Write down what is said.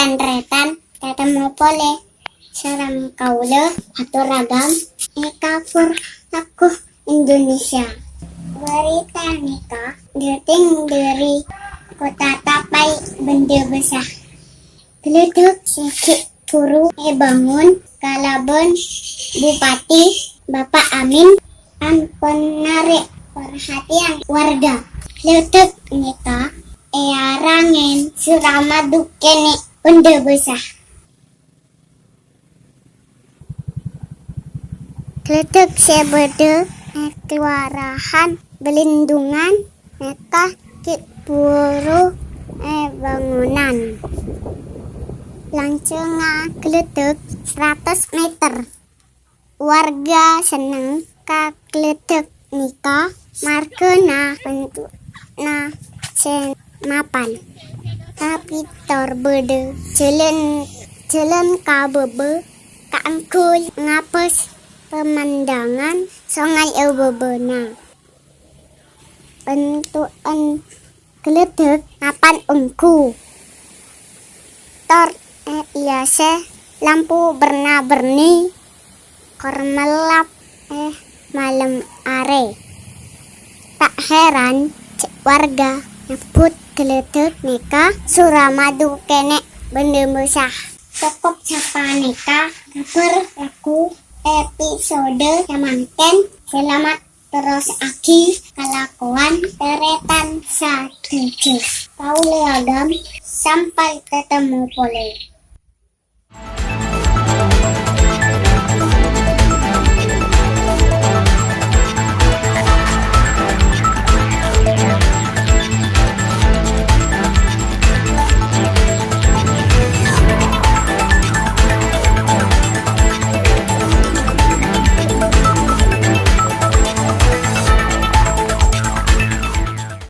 dan retan ketemu pole seram kaule atau ragam ekapur aku Indonesia. Berita nikah deting dari kota tapai benda besar. Geledek sikit puru e bangun kalabon bupati Bapak Amin ampun narik perhatian warga. Letek nikah e arangen suramadu kene benda besar Letek sebede kelurahan belindungan meka kit puru e bangunan Lancunga gledek 100 meter. Warga seneng ka gledek nika Tapi tor bede. Jalan jalan ka bebe kaangkul ngapes pemandangan sungai Ebebena. Bentukan gledek mapan ungku. Tor eh, iya seh lampu berna-berni. Kormelap eh malam are. Tak heran warga nyebut geledek nika suramadu kene benda besar cukup sapa nika kabar aku episode samanten selamat terus aki kelakuan teretan satu kau leagam sampai ketemu pole